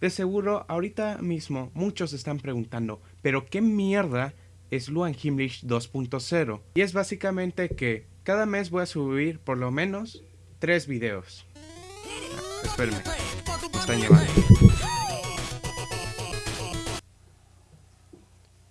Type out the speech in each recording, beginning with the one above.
De seguro, ahorita mismo muchos están preguntando, ¿pero qué mierda es Luan Himmlish 2.0? Y es básicamente que cada mes voy a subir por lo menos tres videos. Ah, espérenme, me están llamando.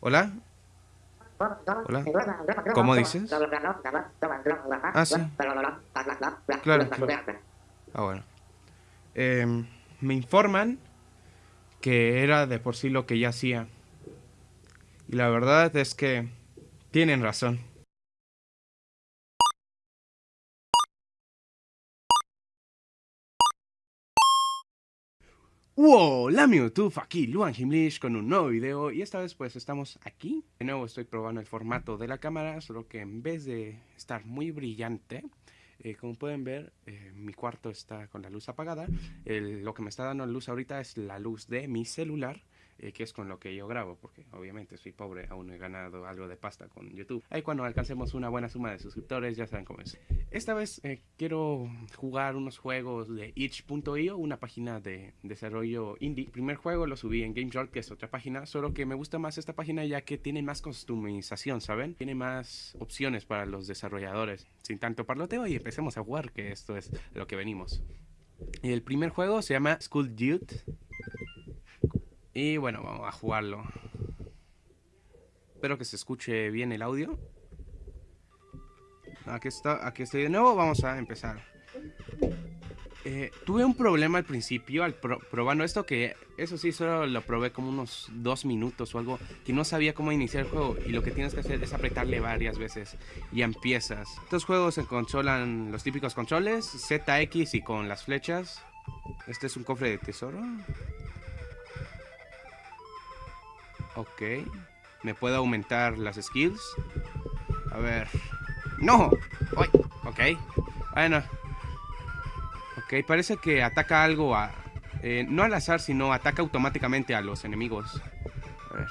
¿Hola? Hola. ¿Cómo dices? Ah, sí. Claro, claro. Ah, bueno. Em, me informan que era de por sí lo que ya hacía. Y la verdad es que tienen razón. Hola YouTube, aquí Luan Himlish con un nuevo video y esta vez pues estamos aquí. De nuevo estoy probando el formato de la cámara, solo que en vez de estar muy brillante, eh, como pueden ver, eh, mi cuarto está con la luz apagada. lo que me está dando luz ahorita es la luz de mi celular. Eh, que es con lo que yo grabo, porque obviamente soy pobre, aún no he ganado algo de pasta con YouTube. Ahí cuando alcancemos una buena suma de suscriptores, ya saben cómo es. Esta vez quiero jugar unos juegos de itch.io, una página de desarrollo indie. El primer juego lo subí en GameJolt, que es otra página, solo que me gusta más esta página ya que tiene más customización, ¿saben? Tiene más opciones para los desarrolladores sin tanto parloteo y empecemos a jugar, que esto es lo que venimos. El primer juego se llama School Dude. Y bueno, vamos a jugarlo. Espero que se escuche bien el audio. Aquí, está, aquí estoy de nuevo, vamos a empezar. Eh, tuve un problema al principio al probando esto que eso sí solo lo probé como unos dos minutos o algo que no sabía cómo iniciar el juego y lo que tienes que hacer es apretarle varias veces y empiezas. Estos juegos se controlan los típicos controles, ZX y con las flechas. Este es un cofre de tesoro. Ok. Me puedo aumentar las skills. A ver. ¡No! ¡Ay! Ok. Bueno, Ok, parece que ataca algo a... Eh, no al azar, sino ataca automáticamente a los enemigos. A ver.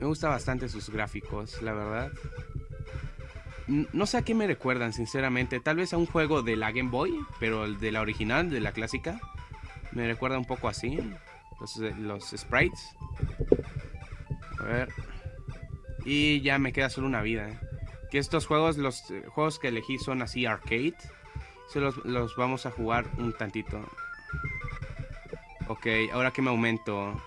Me gusta bastante sus gráficos, la verdad. No sé a qué me recuerdan, sinceramente. Tal vez a un juego de la Game Boy, pero el de la original, de la clásica. Me recuerda un poco así. Los, eh, los sprites. A ver. Y ya me queda solo una vida. ¿eh? Que estos juegos, los eh, juegos que elegí son así arcade. Se los, vamos a jugar un tantito. Ok, ahora que me aumento.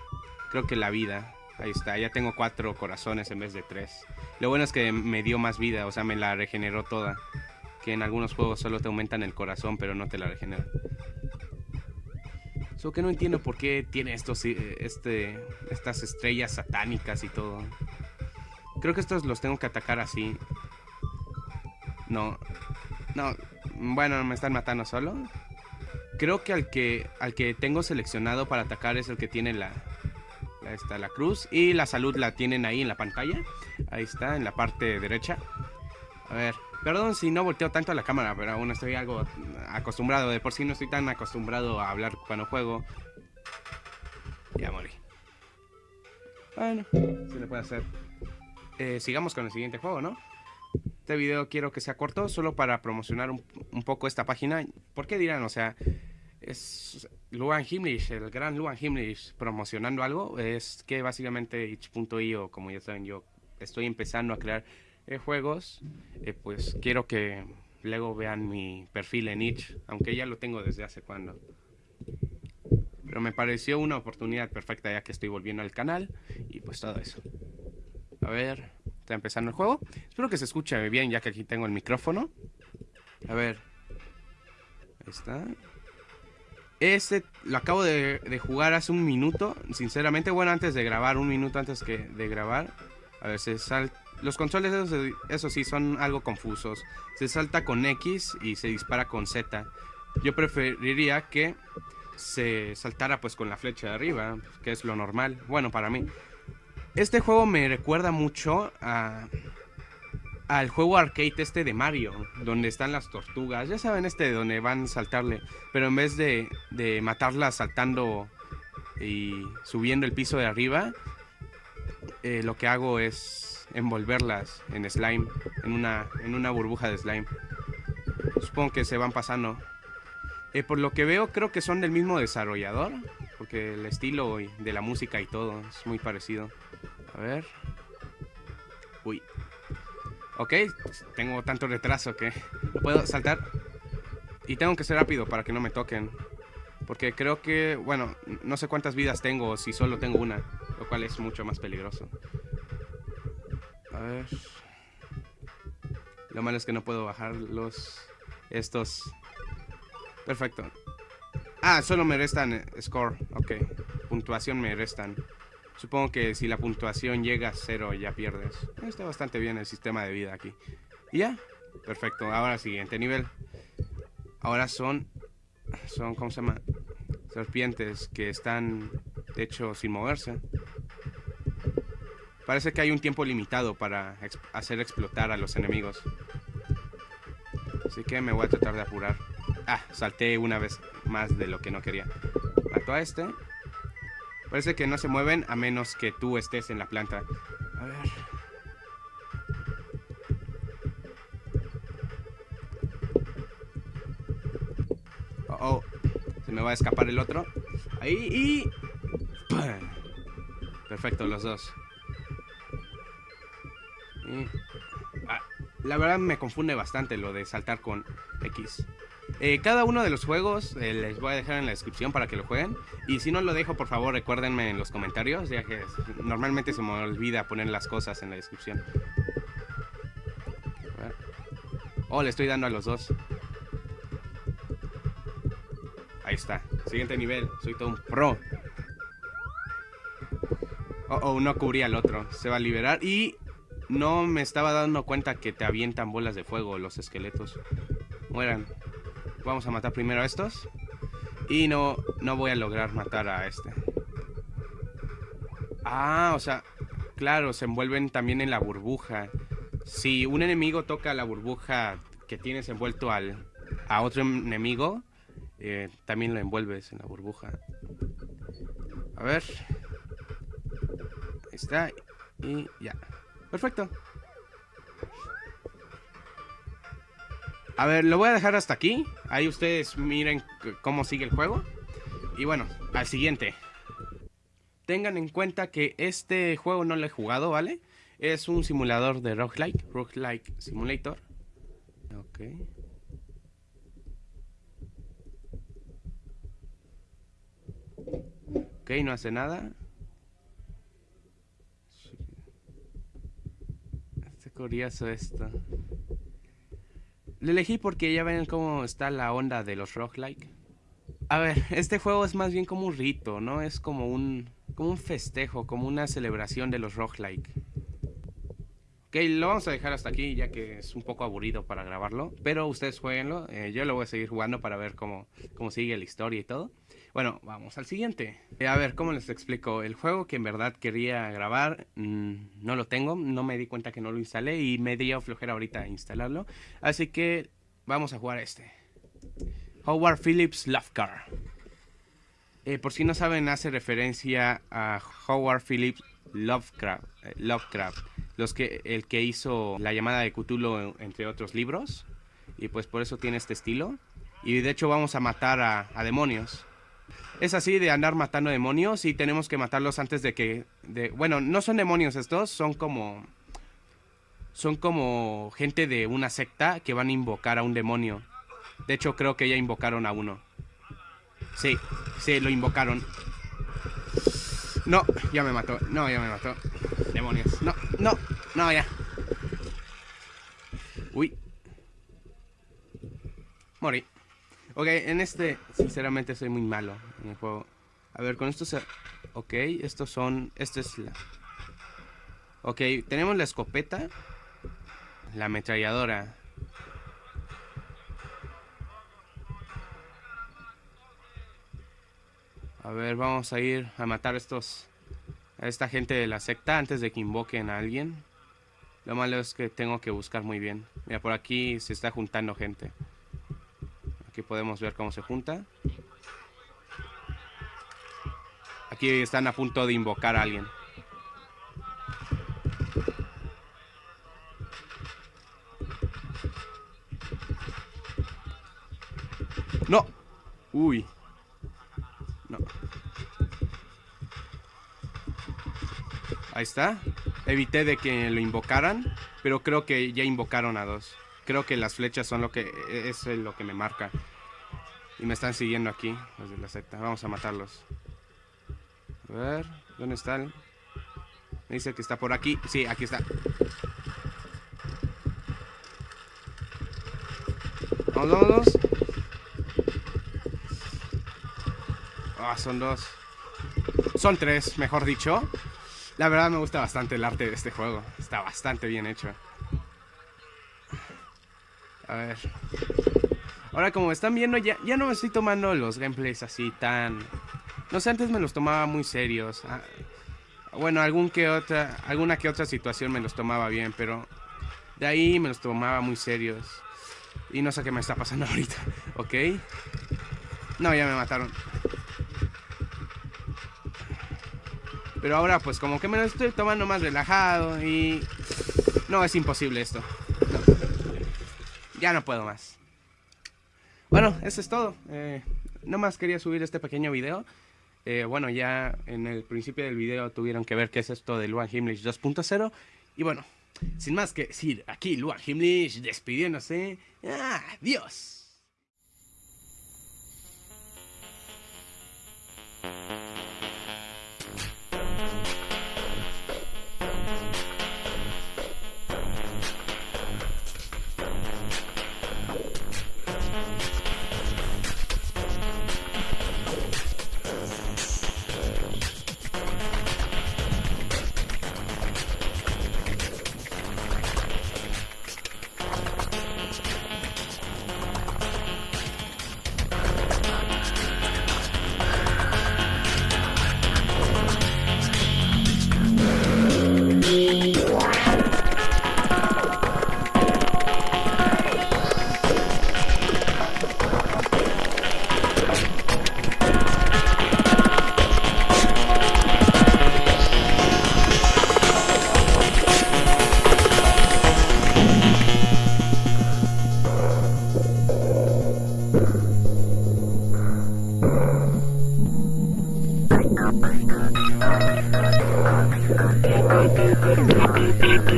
Creo que la vida. Ahí está, ya tengo cuatro corazones en vez de tres. Lo bueno es que me dio más vida, o sea, me la regeneró toda. Que en algunos juegos solo te aumentan el corazón, pero no te la regeneran. Solo que no entiendo por qué tiene estos, eh, este, estas estrellas satánicas y todo. Creo que estos los tengo que atacar así. No. No. Bueno, me están matando solo. Creo que al que al que tengo seleccionado para atacar es el que tiene la, la está la cruz y la salud la tienen ahí en la pantalla. Ahí está en la parte derecha. A ver, perdón si no volteo tanto a la cámara, pero aún estoy algo acostumbrado. De por sí no estoy tan acostumbrado a hablar cuando juego. Ya morí. Bueno, se le puede hacer. Eh, sigamos con el siguiente juego, ¿no? Este video quiero que sea corto, solo para promocionar un, poco esta página. ¿Por qué dirán? O sea, es Luan Himmlish, el gran Luan Himmlish promocionando algo. Es que básicamente itch.io, como ya saben, yo estoy empezando a crear eh, juegos. Eh, pues quiero que luego vean mi perfil en itch, aunque ya lo tengo desde hace cuando. Pero me pareció una oportunidad perfecta ya que estoy volviendo al canal y pues todo eso. A ver... Está empezando el juego. Espero que se escuche bien ya que aquí tengo el micrófono. A ver. Ahí está. Este lo acabo de, jugar hace un minuto. Sinceramente, bueno, antes de grabar, un minuto antes que de grabar. A ver, se sal... Los controles, eso, sí, son algo confusos. Se salta con X y se dispara con Z. Yo preferiría que se saltara pues con la flecha de arriba, que es lo normal. Bueno, para mí. Este juego me recuerda mucho a, al juego arcade este de Mario, donde están las tortugas. Ya saben este de donde van a saltarle, pero en vez de, de matarlas saltando y subiendo el piso de arriba, eh, lo que hago es envolverlas en slime, en una, en una burbuja de slime. Supongo que se van pasando. Eh, por lo que veo, creo que son del mismo desarrollador. Porque el estilo de la música y todo es muy parecido. A ver. Uy. Ok, tengo tanto retraso que no puedo saltar. Y tengo que ser rápido para que no me toquen. Porque creo que, bueno, no sé cuántas vidas tengo, si solo tengo una. Lo cual es mucho más peligroso. A ver. Lo malo es que no puedo bajar los... Estos... Perfecto. Ah, solo me restan eh, score. Ok. Puntuación me restan. Supongo que si la puntuación llega a cero ya pierdes. Está bastante bien el sistema de vida aquí. Y ya. Perfecto. Ahora siguiente nivel. Ahora son... Son, ¿cómo se llama? Serpientes que están, de hecho, sin moverse. Parece que hay un tiempo limitado para hacer explotar a los enemigos. Así que me voy a tratar de apurar. Ah, salté una vez más de lo que no quería. Mato a este. Parece que no se mueven a menos que tú estés en la planta. A ver. Oh, oh. Se me va a escapar el otro. Ahí y... Perfecto, los dos. Ah, la verdad me confunde bastante lo de saltar con X. Eh, cada uno de los juegos eh, les voy a dejar en la descripción para que lo jueguen. Y si no lo dejo, por favor, recuérdenme en los comentarios, ya que normalmente se me olvida poner las cosas en la descripción. Oh, le estoy dando a los dos. Ahí está. Siguiente nivel. Soy todo un pro. Oh, oh, no cubría al otro. Se va a liberar. Y no me estaba dando cuenta que te avientan bolas de fuego los esqueletos. Mueran. Vamos a matar primero a estos. Y no, no voy a lograr matar a este. Ah, o sea, claro, se envuelven también en la burbuja. Si un enemigo toca la burbuja que tienes envuelto al, a otro enemigo, eh, también lo envuelves en la burbuja. A ver. Ahí está. Y ya. Perfecto. A ver, lo voy a dejar hasta aquí. Ahí ustedes miren cómo sigue el juego. Y bueno, al siguiente. Tengan en cuenta que este juego no lo he jugado, ¿vale? Es un simulador de roguelike, roguelike simulator. Ok. Ok, no hace nada. Curioso esto. Lo elegí porque ya ven cómo está la onda de los roguelike. A ver, este juego es más bien como un rito, ¿no? Es como un, como un festejo, como una celebración de los roguelike. Ok, lo vamos a dejar hasta aquí ya que es un poco aburrido para grabarlo. Pero ustedes jueguenlo, eh, yo lo voy a seguir jugando para ver cómo, cómo sigue la historia y todo. Bueno, vamos al siguiente. Eh, a ver, ¿cómo les explico? El juego que en verdad quería grabar, mm, no lo tengo, no me di cuenta que no lo instalé y me dio flojera ahorita instalarlo. Así que vamos a jugar este. Howard Phillips Lovecraft. Eh, por si no saben, hace referencia a Howard Phillips Lovecraft, eh, Lovecraft los que, el que hizo La llamada de Cthulhu, entre otros libros. Y pues por eso tiene este estilo. Y de hecho vamos a matar a demonios es así de andar matando demonios y tenemos que matarlos antes de que... De, bueno, no son demonios estos, son como... Son como gente de una secta que van a invocar a un demonio. De hecho, creo que ya invocaron a uno. Sí, sí, lo invocaron. No, ya me mató. No, ya me mató. Demonios. No, no, no, ya. Uy. Morí. Ok, en este, sinceramente, soy muy malo en el juego. A ver, con esto se... Ok, estos son... Esto es la... Ok, tenemos la escopeta. La ametralladora. A ver, vamos a ir a matar a estos... A esta gente de la secta antes de que invoquen a alguien. Lo malo es que tengo que buscar muy bien. Mira, por aquí se está juntando gente. Aquí podemos ver cómo se junta. Aquí están a punto de invocar a alguien. ¡No! Uy. Ahí está. Evité de que lo invocaran, pero creo que ya invocaron a dos. Creo que las flechas son lo que es lo que me marca. Y me están siguiendo aquí, los de la secta. Vamos a matarlos. A ver, ¿dónde están? Me dice que está por aquí. Sí, aquí está. Vamos, vamos. Ah, son dos. Son tres, mejor dicho. La verdad me gusta bastante el arte de este juego. Está bastante bien hecho. A ver. Ahora como están viendo, ya, ya no me estoy tomando los gameplays así tan... No sé, antes me los tomaba muy serios. Ah, bueno, algún que otra, alguna que otra situación me los tomaba bien, pero de ahí me los tomaba muy serios. Y no sé qué me está pasando ahorita, ¿ok? No, ya me mataron. Pero ahora pues como que me lo estoy tomando más relajado y... No, es imposible esto. Ya no puedo más. Bueno, eso es todo. Eh, no más quería subir este pequeño video. Eh, bueno, ya en el principio del video tuvieron que ver qué es esto de Luan Himmlich 2.0. Y bueno, sin más que decir, aquí Luan Himmlich despidiéndose. Adiós. Thank Thank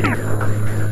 you.